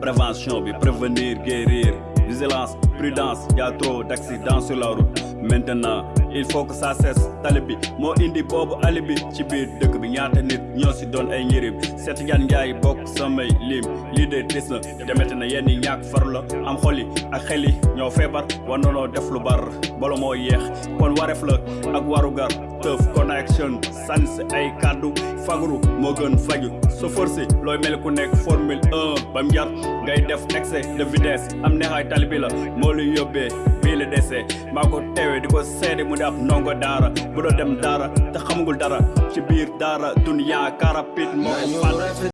prévention prévenir guérir. Vigilance prudence y a trop d'accidents sur la route. Maintenant il faut que ça cesse. Tali bi moo indi boobu ali bi ci biir dëkk bi. Ñaata nit ñoo si doon ay njëriñ? Seet yan njaay bokk samay lim. Lii de na. Demete na yenn ñàkk far la. Am xol yi ak xel yi ñoo feebar. War def lu bar bala moo yeex. Kon wareef la ak warugar. Teuf connection sans ay kàddu. Fagru moo gën faju. So forcé looy mel ku nekk formule 1 bam jar. Ngay def excès de vitesse. Am neexaay tali la. Moo la dese. Maa ko teewee di ko seede mu di ab ndongo daara dem daara te xamagul dara ci biir daara dunya karapit moo ko fal